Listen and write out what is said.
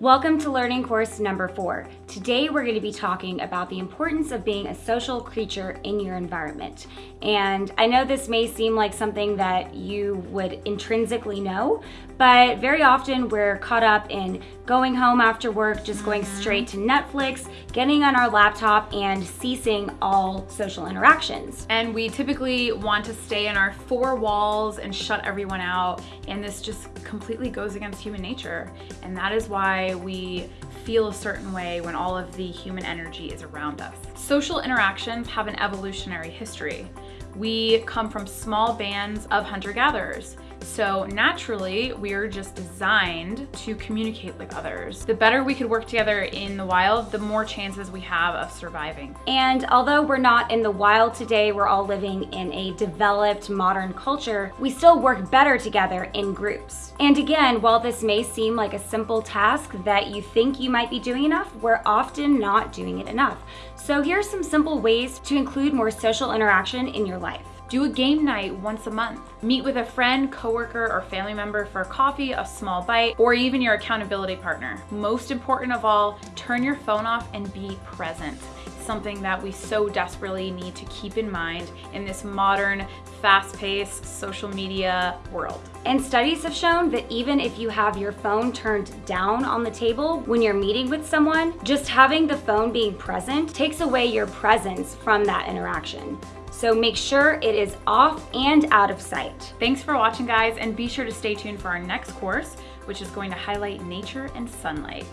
Welcome to learning course number four. Today we're going to be talking about the importance of being a social creature in your environment. And I know this may seem like something that you would intrinsically know, but very often we're caught up in going home after work, just going straight to Netflix, getting on our laptop, and ceasing all social interactions. And we typically want to stay in our four walls and shut everyone out. And this just completely goes against human nature. And that is why we feel a certain way when all of the human energy is around us. Social interactions have an evolutionary history. We come from small bands of hunter gatherers. So naturally, we're just designed to communicate with others. The better we could work together in the wild, the more chances we have of surviving. And although we're not in the wild today, we're all living in a developed modern culture, we still work better together in groups. And again, while this may seem like a simple task that you think you might be doing enough, we're often not doing it enough. So here's some simple ways to include more social interaction in your life. Do a game night once a month. Meet with a friend, coworker, or family member for coffee, a small bite, or even your accountability partner. Most important of all, turn your phone off and be present. Something that we so desperately need to keep in mind in this modern, fast-paced social media world. And studies have shown that even if you have your phone turned down on the table when you're meeting with someone, just having the phone being present takes away your presence from that interaction. So make sure it is off and out of sight. Thanks for watching guys and be sure to stay tuned for our next course which is going to highlight nature and sunlight.